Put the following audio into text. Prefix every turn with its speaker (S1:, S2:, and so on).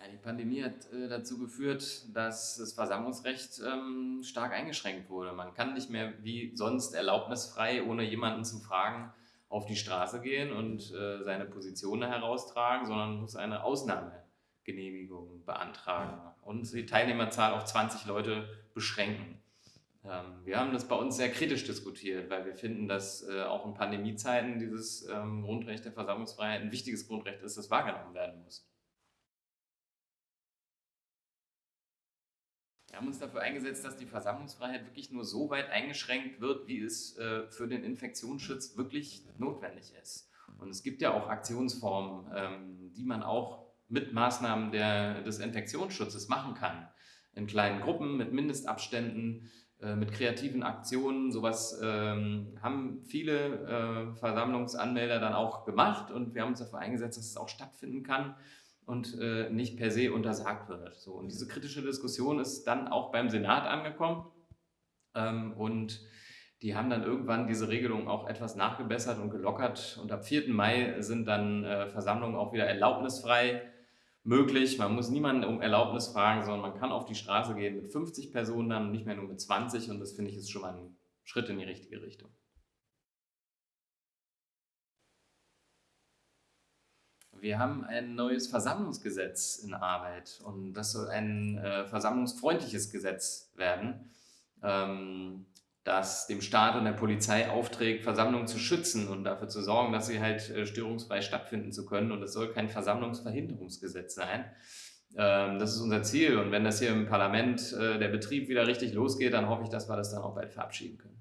S1: Ja, die Pandemie hat äh, dazu geführt, dass das Versammlungsrecht ähm, stark eingeschränkt wurde. Man kann nicht mehr wie sonst erlaubnisfrei, ohne jemanden zu fragen, auf die Straße gehen und äh, seine Position heraustragen, sondern muss eine Ausnahmegenehmigung beantragen und die Teilnehmerzahl auf 20 Leute beschränken. Ähm, wir haben das bei uns sehr kritisch diskutiert, weil wir finden, dass äh, auch in Pandemiezeiten dieses ähm, Grundrecht der Versammlungsfreiheit ein wichtiges Grundrecht ist, das wahrgenommen werden muss. Haben uns dafür eingesetzt, dass die Versammlungsfreiheit wirklich nur so weit eingeschränkt wird, wie es äh, für den Infektionsschutz wirklich notwendig ist. Und es gibt ja auch Aktionsformen, ähm, die man auch mit Maßnahmen der, des Infektionsschutzes machen kann. In kleinen Gruppen, mit Mindestabständen, äh, mit kreativen Aktionen. Sowas ähm, haben viele äh, Versammlungsanmelder dann auch gemacht und wir haben uns dafür eingesetzt, dass es auch stattfinden kann und äh, nicht per se untersagt wird. So, und diese kritische Diskussion ist dann auch beim Senat angekommen ähm, und die haben dann irgendwann diese Regelung auch etwas nachgebessert und gelockert und ab 4. Mai sind dann äh, Versammlungen auch wieder erlaubnisfrei möglich. Man muss niemanden um Erlaubnis fragen, sondern man kann auf die Straße gehen mit 50 Personen dann nicht mehr nur mit 20 und das finde ich ist schon mal ein Schritt in die richtige Richtung. Wir haben ein neues Versammlungsgesetz in Arbeit und das soll ein äh, versammlungsfreundliches Gesetz werden, ähm, das dem Staat und der Polizei aufträgt, Versammlungen zu schützen und dafür zu sorgen, dass sie halt äh, störungsfrei stattfinden zu können. Und es soll kein Versammlungsverhinderungsgesetz sein. Ähm, das ist unser Ziel und wenn das hier im Parlament äh, der Betrieb wieder richtig losgeht, dann hoffe ich, dass wir das dann auch bald verabschieden können.